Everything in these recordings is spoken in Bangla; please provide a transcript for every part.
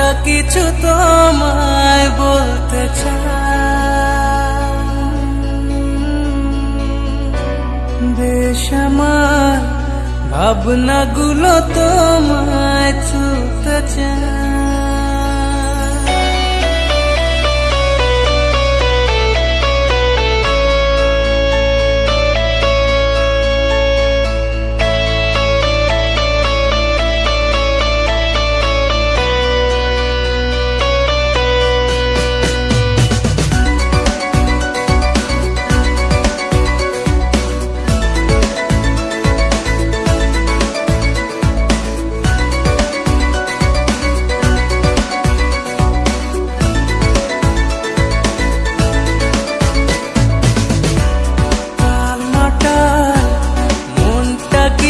মনটা কিছু তোমায় বলতে চায় বেশ আমার ভাবনাগুলো তোমায় ছুতে চায়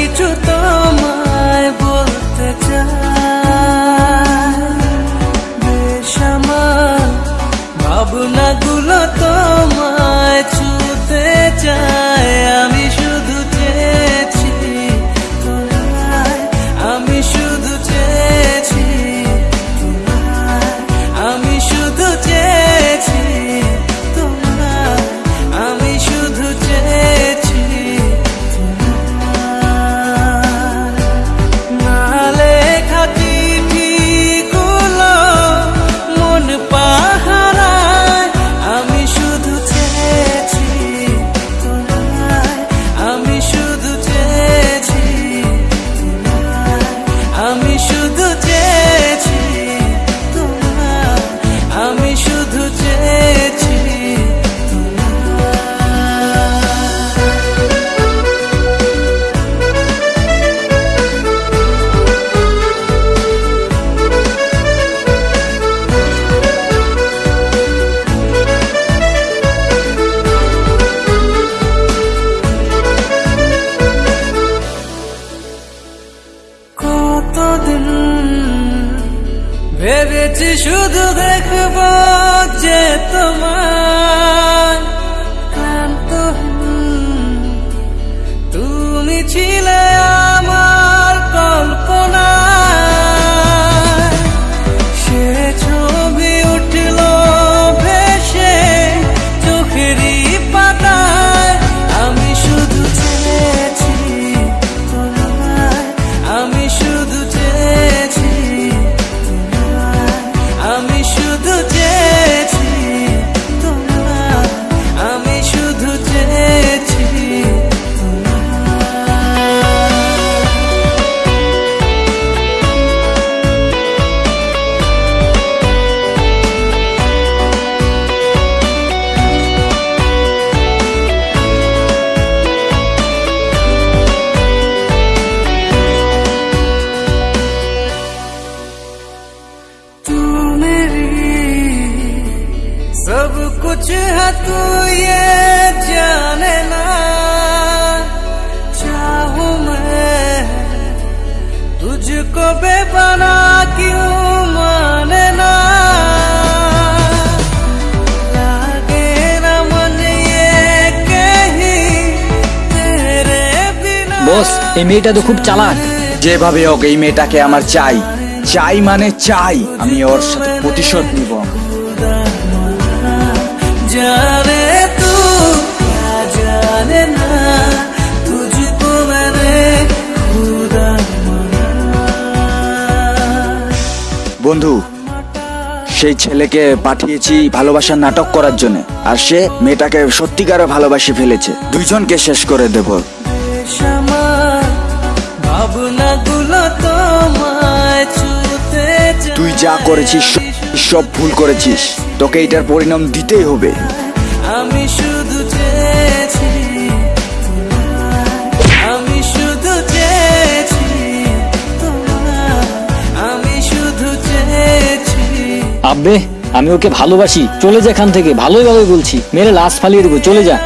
কিছু তোমায় শুধু দেখব যে তোমার सब कुछ है तू ये जाने ना चाहूं मैं तुझको बेपना क्यों माने ना लागे ना मन ये कहीं तेरे बिना বস এই মেয়েটা তো খুব চালাক যেভাবে হোক এই মেয়েটাকে আমার চাই চাই মানে চাই আমি ওর সাথে প্রতিশোধ নিব বন্ধু, সেই ছেলেকে পাঠিয়েছি ভালোবাসার নাটক করার জন্য, আর সে মেয়েটাকে সত্যিকারে ভালোবাসি ফেলেছে দুইজনকে শেষ করে দেব। তুই যা করেছিস, সব ভুল করেছিস, তোকে এটার পরিণাম দিতেই হবে আমি শুধু আব্বে আমি ওকে ভালোবাসি। চলে যা এখান থেকে, ভালোই ভালোই বলছি। মেরে লাশ ফালিয়ে দেবো, চলে যা।